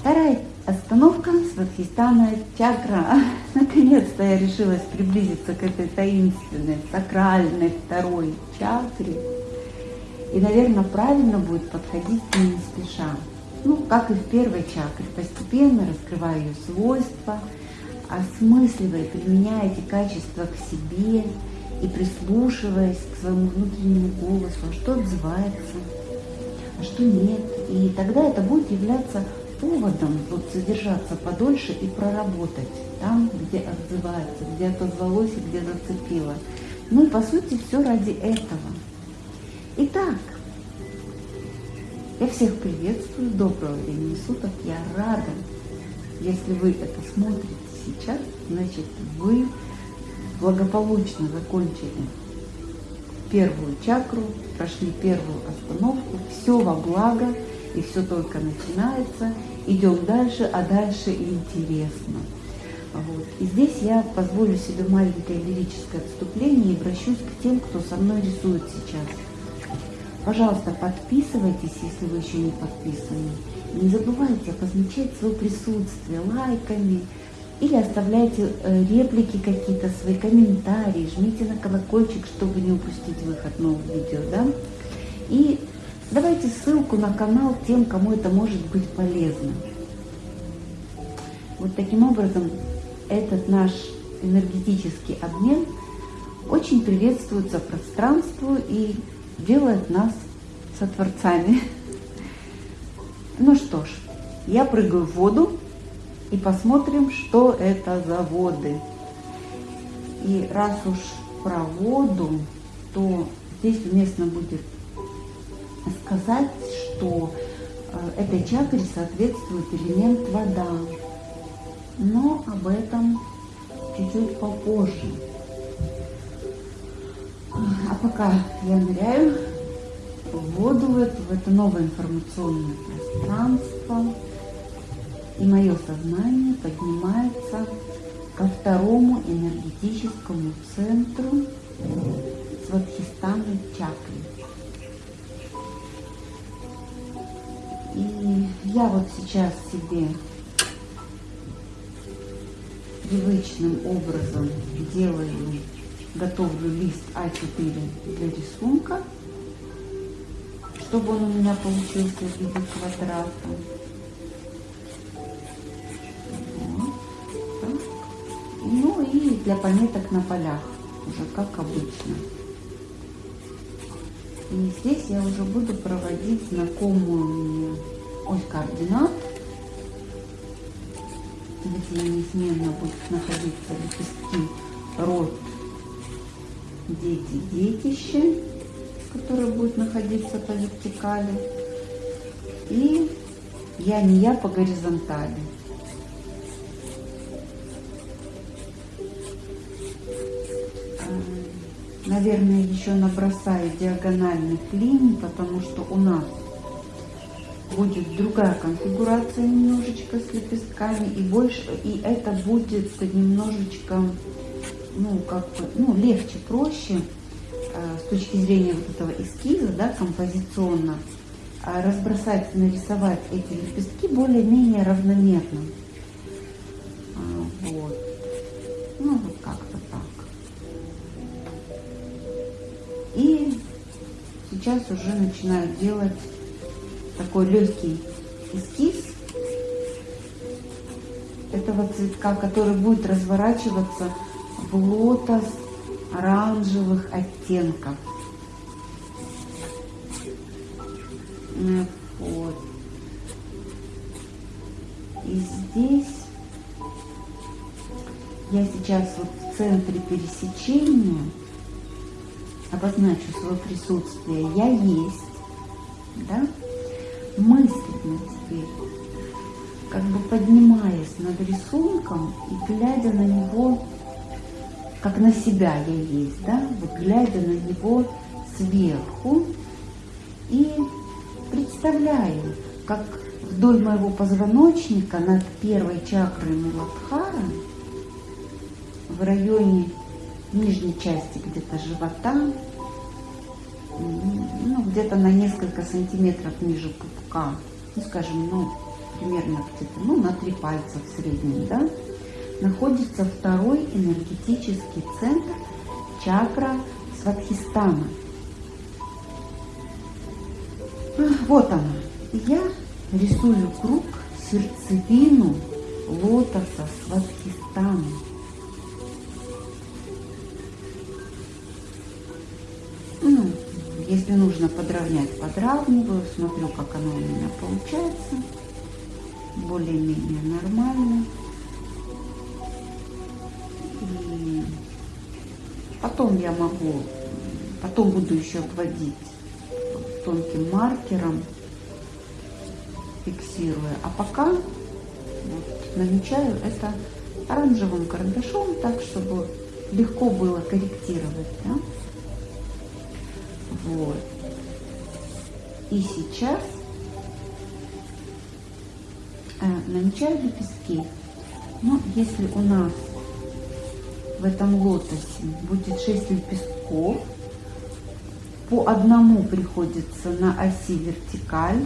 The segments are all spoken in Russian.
Вторая остановка Сватхистана чакра. Наконец-то я решилась приблизиться к этой таинственной, сакральной второй чакре. И, наверное, правильно будет подходить к ней не спеша. Ну, как и в первой чакре, постепенно раскрывая ее свойства, осмысливая, применяя эти качества к себе и прислушиваясь к своему внутреннему голосу, а что отзывается, а что нет. И тогда это будет являться поводом вот задержаться подольше и проработать там, где отзывается, где отозвалось и где зацепило. Ну и по сути все ради этого. Итак, я всех приветствую, доброго времени суток, я рада, если вы это смотрите сейчас, значит вы благополучно закончили первую чакру, прошли первую остановку, все во благо, и все только начинается, идем дальше, а дальше интересно. Вот. И здесь я позволю себе маленькое лирическое отступление и обращусь к тем, кто со мной рисует сейчас. Пожалуйста, подписывайтесь, если вы еще не подписаны. Не забывайте обозначать свое присутствие лайками или оставляйте э, реплики какие-то, свои комментарии, жмите на колокольчик, чтобы не упустить выход новых видео. Да? И давайте ссылку на канал тем, кому это может быть полезно. Вот таким образом этот наш энергетический обмен очень приветствуется пространству и делает нас сотворцами. Ну что ж, я прыгаю в воду и посмотрим, что это за воды. И раз уж про воду, то здесь уместно будет сказать, что э, этой чакре соответствует элемент вода. Но об этом чуть-чуть попозже. А пока я ныряю в воду, в это, в это новое информационное пространство, и мое сознание поднимается ко второму энергетическому центру Сватхистана чакры. И я вот сейчас себе привычным образом делаю готовлю лист А4 для рисунка, чтобы он у меня получился в виде квадрата. Ну и для пометок на полях, уже как обычно. И здесь я уже буду проводить знакомую мне ось координат, где неизменно будут находиться лепестки рот дети, детище, которое будет находиться по вертикали. И я не я по горизонтали. Наверное, еще набросаю диагональных линий, потому что у нас будет другая конфигурация немножечко с лепестками и больше и это будет немножечко ну, как бы, ну, легче, проще э, с точки зрения вот этого эскиза, да, композиционно, э, разбросать, нарисовать эти лепестки более-менее равномерно. Сейчас уже начинаю делать такой легкий эскиз этого цветка, который будет разворачиваться в лотос оранжевых оттенков. Вот. И здесь я сейчас вот в центре пересечения обозначу свое присутствие. Я есть, да? Мысленно теперь, как бы поднимаясь над рисунком и глядя на него как на себя я есть, да, вот глядя на него сверху и представляю, как вдоль моего позвоночника над первой чакрой Муладхара в районе нижней части где-то живота, ну, где-то на несколько сантиметров ниже пупка, ну, скажем, ну, примерно где-то ну, на три пальца в среднем, да, находится второй энергетический центр чакра Сватхистана. Вот она. Я рисую круг сердцевину лотоса Сватхистана. Если нужно подровнять, подравниваю, смотрю, как оно у меня получается. Более-менее нормально. И потом я могу, потом буду еще обводить тонким маркером, фиксируя. А пока вот, намечаю это оранжевым карандашом, так, чтобы легко было корректировать. Да? Вот. И сейчас э, намечаю лепестки. Но если у нас в этом лотосе будет 6 лепестков, по одному приходится на оси вертикаль,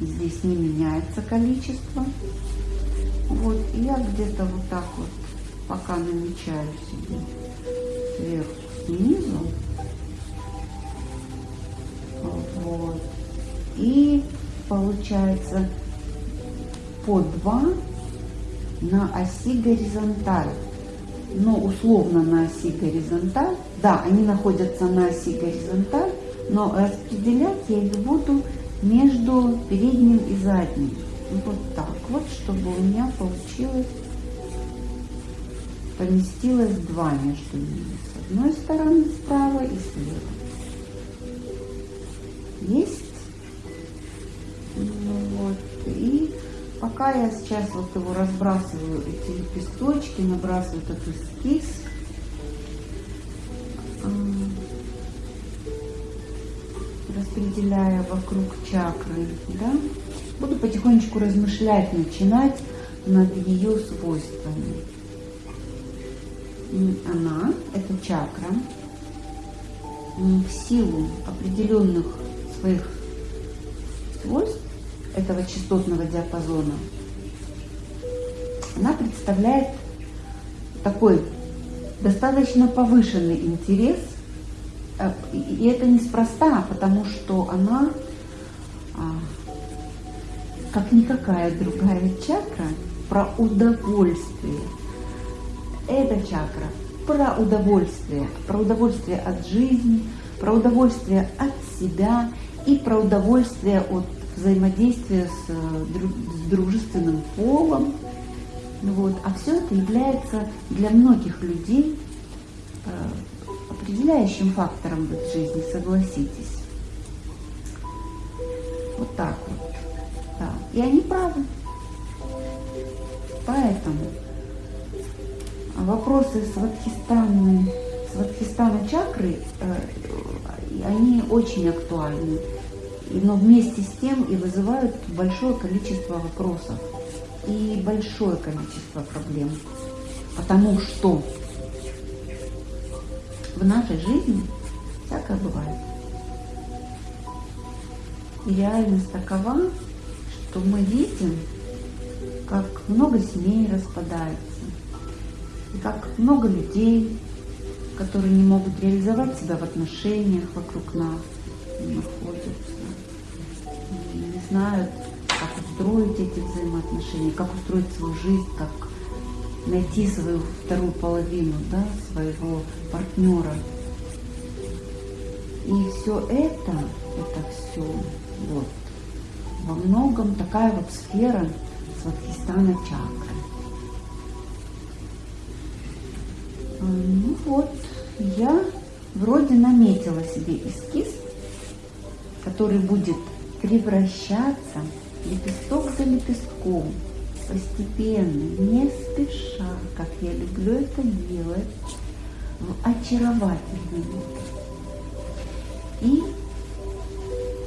здесь не меняется количество. Вот, и я где-то вот так вот, пока намечаю себе сверху снизу, вот, и получается по 2 на оси горизонталь но условно на оси горизонталь. Да, они находятся на оси горизонталь, но распределять я их буду между передним и задним. Вот так вот, чтобы у меня получилось, поместилось два между ними. С одной стороны справа и слева. Есть? Ну, вот. И Пока я сейчас вот его разбрасываю, эти лепесточки, набрасываю этот эскиз, распределяя вокруг чакры, да, буду потихонечку размышлять, начинать над ее свойствами. Она, эта чакра, в силу определенных своих свойств этого частотного диапазона, она представляет такой достаточно повышенный интерес, э, и это неспроста, потому что она, а, как никакая другая чакра, про удовольствие. Эта чакра про удовольствие, про удовольствие от жизни, про удовольствие от себя и про удовольствие от взаимодействие с, э, с дружественным полом. Вот. А все это является для многих людей э, определяющим фактором в их жизни, согласитесь. Вот так вот. Да. И они правы. Поэтому вопросы сватхистана, сватхистана чакры, э, они очень актуальны но вместе с тем и вызывают большое количество вопросов и большое количество проблем. Потому что в нашей жизни всякое бывает. И реальность такова, что мы видим, как много семей распадается, и как много людей, которые не могут реализовать себя в отношениях вокруг нас, знают, как устроить эти взаимоотношения, как устроить свою жизнь, как найти свою вторую половину, да, своего партнера. И все это, это все вот во многом такая вот сфера Сватхистана чакры. А, ну вот, я вроде наметила себе эскиз, который будет превращаться лепесток за лепестком, постепенно, не спеша, как я люблю это делать, в очаровательный И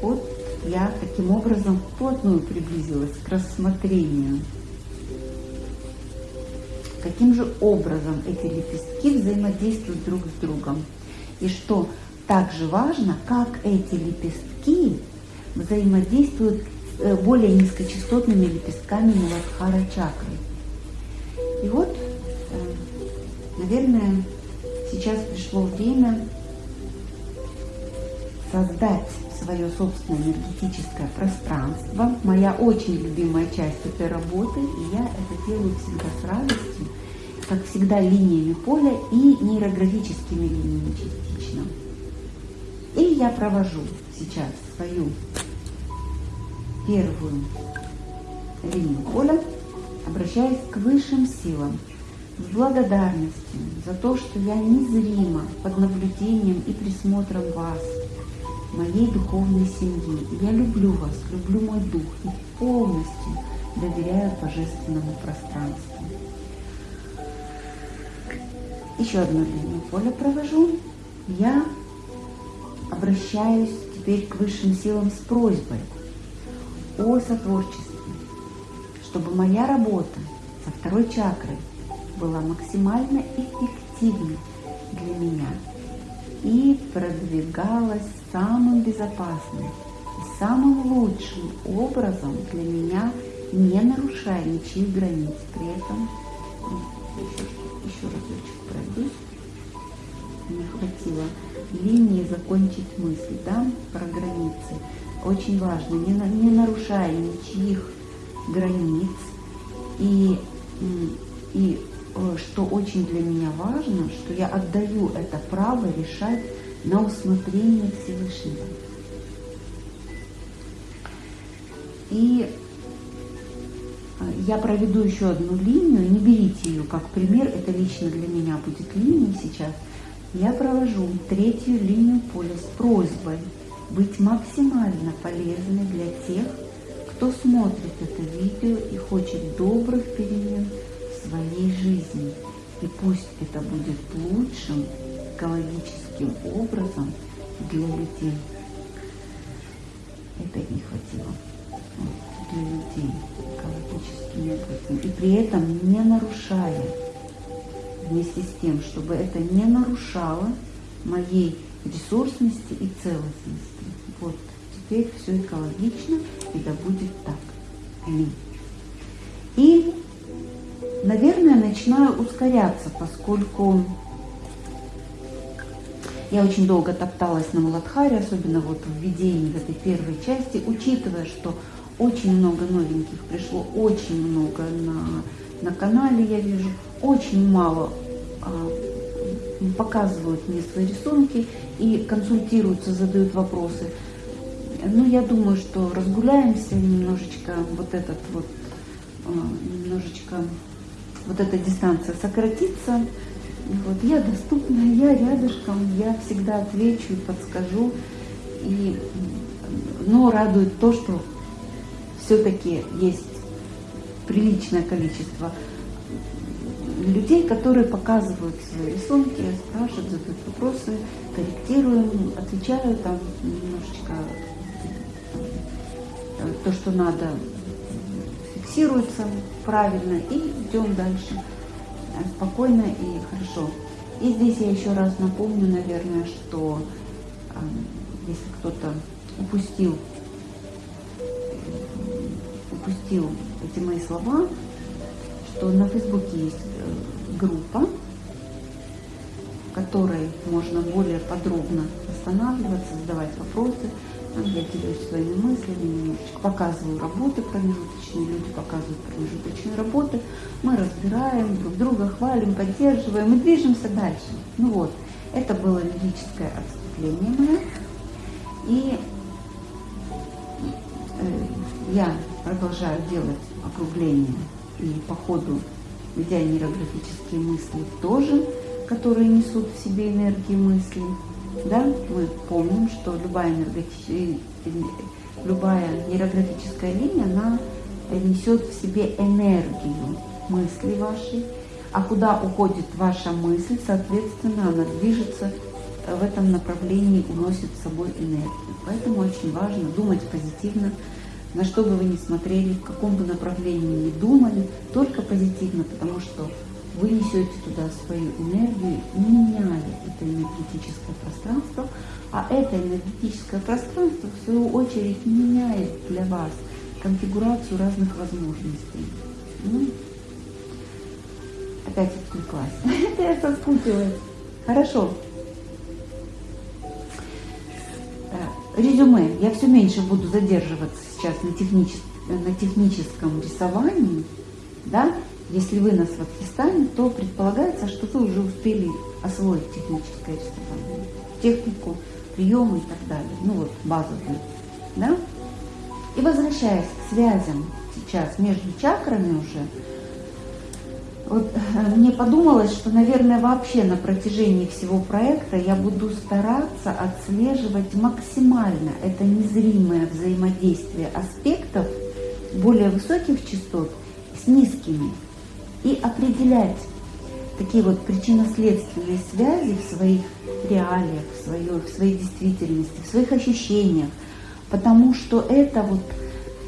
вот я таким образом вплотную приблизилась к рассмотрению, каким же образом эти лепестки взаимодействуют друг с другом. И что также важно, как эти лепестки взаимодействуют э, более низкочастотными лепестками Муладхара чакры. И вот, э, наверное, сейчас пришло время создать свое собственное энергетическое пространство. Моя очень любимая часть этой работы, и я это делаю всегда с радостью, как всегда линиями поля и нейрографическими линиями частично. И я провожу сейчас свою первую линию поля, обращаясь к высшим силам, с благодарностью за то, что я незримо под наблюдением и присмотром вас, моей духовной семьи. Я люблю вас, люблю мой дух и полностью доверяю божественному пространству. Еще одну линию поля провожу. Я обращаюсь теперь к высшим силам с просьбой о сотворчестве, чтобы моя работа со второй чакрой была максимально эффективной для меня и продвигалась самым безопасным и самым лучшим образом для меня, не нарушая ничьих границ. При этом еще, еще разочек пройдусь. Не хватило линии закончить мысль, да, про границы. Очень важно, не, не нарушая ничьих границ. И, и Э, что очень для меня важно, что я отдаю это право решать на усмотрение Всевышнего. И э, я проведу еще одну линию, не берите ее как пример, это лично для меня будет линия сейчас. Я провожу третью линию поля с просьбой быть максимально полезной для тех, кто смотрит это видео и хочет добрых перемен своей жизни. И пусть это будет лучшим экологическим образом для людей. Это не хватило для людей экологическим образом. И при этом не нарушая, вместе с тем, чтобы это не нарушало моей ресурсности и целостности. Вот, теперь все экологично, и да будет так. И наверное, начинаю ускоряться, поскольку я очень долго топталась на Муладхаре, особенно вот в введении в этой первой части, учитывая, что очень много новеньких пришло, очень много на, на канале я вижу, очень мало а, показывают мне свои рисунки и консультируются, задают вопросы. Ну, я думаю, что разгуляемся немножечко, вот этот вот, а, немножечко вот эта дистанция сократится. Вот, я доступна, я рядышком, я всегда отвечу и подскажу. И, но радует то, что все-таки есть приличное количество людей, которые показывают свои рисунки, спрашивают, задают вопросы, корректируем, отвечаю там немножечко э, то, что надо фиксируется правильно и идем дальше э, спокойно и хорошо. И здесь я еще раз напомню, наверное, что э, если кто-то упустил, упустил эти мои слова, что на Фейсбуке есть э, группа, в которой можно более подробно останавливаться, задавать вопросы, я делюсь своими мыслями, немножечко показываю работы промежуточные, люди показывают промежуточные работы. Мы разбираем, друг друга хвалим, поддерживаем и движемся дальше. Ну вот, это было лирическое отступление мое. И э, я продолжаю делать округление и по ходу ведя нейрографические мысли тоже, которые несут в себе энергии мыслей. Да? Мы помним, что любая, любая нейрографическая линия, она несет в себе энергию мысли вашей, а куда уходит ваша мысль, соответственно, она движется в этом направлении, уносит с собой энергию. Поэтому очень важно думать позитивно, на что бы вы ни смотрели, в каком бы направлении ни думали, только позитивно, потому что вы несете туда свою энергию, меняя это энергетическое пространство, а это энергетическое пространство, в свою очередь, меняет для вас конфигурацию разных возможностей. Ну, опять отвлеклась. Это я соскучилась. Хорошо. Резюме. Я все меньше буду задерживаться сейчас на, техничес... на техническом рисовании. Да? Если вы на Сватхистане, то предполагается, что вы уже успели освоить техническое рисование, технику, приемы и так далее. Ну вот, базовые. Да? И возвращаясь к связям сейчас между чакрами уже, вот э, мне подумалось, что, наверное, вообще на протяжении всего проекта я буду стараться отслеживать максимально это незримое взаимодействие аспектов более высоких частот с низкими и определять такие вот причинно-следственные связи в своих реалиях, в своей, в своей действительности, в своих ощущениях, потому что это вот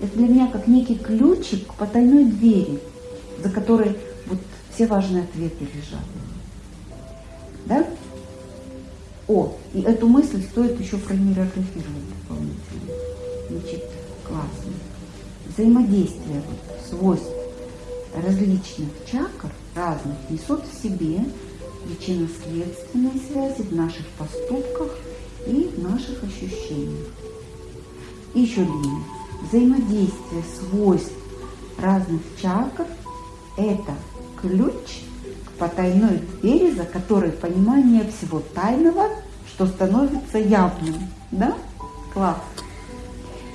это для меня как некий ключик к потайной двери, за которой все важные ответы лежат. Да? О, и эту мысль стоит еще пронейрографировать дополнительно. Значит, классно. Взаимодействие вот, свойств различных чакр, разных, несут в себе причинно-следственные связи в наших поступках и в наших ощущениях. И еще длиннее. Взаимодействие свойств разных чакр – это ключ к потайной двери, за которой понимание всего тайного, что становится явным. Да? Класс.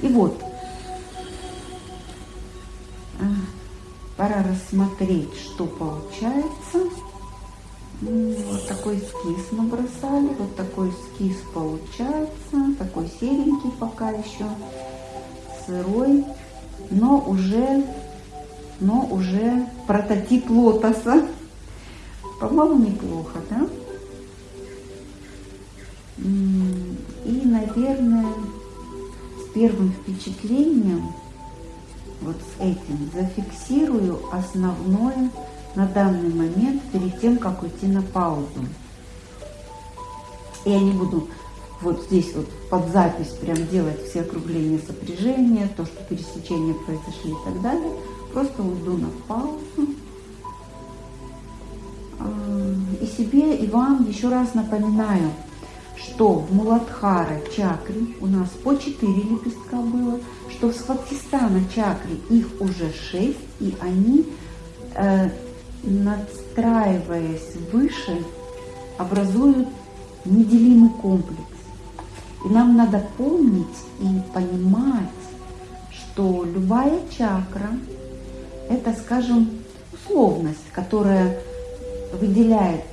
И вот, пора рассмотреть, что получается. Вот такой эскиз набросали, вот такой эскиз получается, такой серенький пока еще, сырой, но уже, но уже прототип лотоса. По-моему, неплохо, да? И, наверное, с первым впечатлением вот с этим зафиксирую основное на данный момент перед тем, как уйти на паузу. Я не буду вот здесь вот под запись прям делать все округления сопряжения, то, что пересечения произошли и так далее. Просто уйду на паузу. А, и себе, и вам еще раз напоминаю, что в Муладхара чакре у нас по 4 лепестка было, что в Сватхистана чакре их уже 6, и они, э, надстраиваясь выше, образуют неделимый комплекс. И нам надо помнить и понимать, что любая чакра – это, скажем, условность, которая выделяет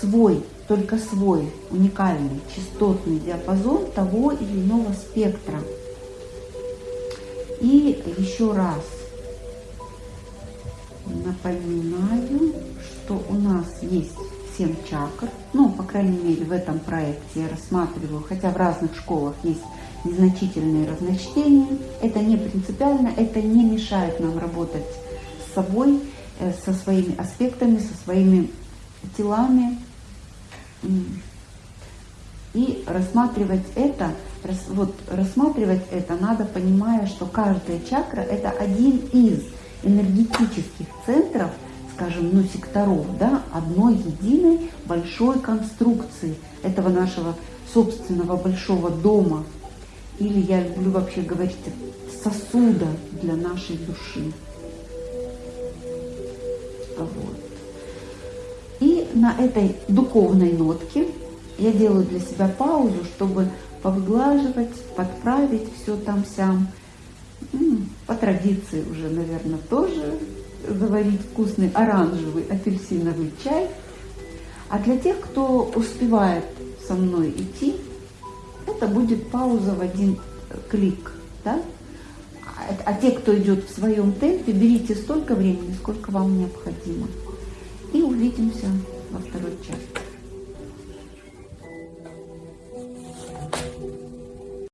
свой только свой уникальный частотный диапазон того или иного спектра. И еще раз напоминаю, что у нас есть 7 чакр, ну, по крайней мере, в этом проекте я рассматриваю, хотя в разных школах есть незначительные разночтения, это не принципиально, это не мешает нам работать с собой, э, со своими аспектами, со своими телами, и рассматривать это, вот рассматривать это надо, понимая, что каждая чакра это один из энергетических центров, скажем, ну, секторов, да, одной единой большой конструкции этого нашего собственного большого дома. Или я люблю вообще говорить сосуда для нашей души. Вот. И на этой духовной нотке я делаю для себя паузу, чтобы повыглаживать, подправить все там сям. По традиции уже, наверное, тоже заварить вкусный оранжевый апельсиновый чай. А для тех, кто успевает со мной идти, это будет пауза в один клик. Да? А, те, кто идет в своем темпе, берите столько времени, сколько вам необходимо. И увидимся во части.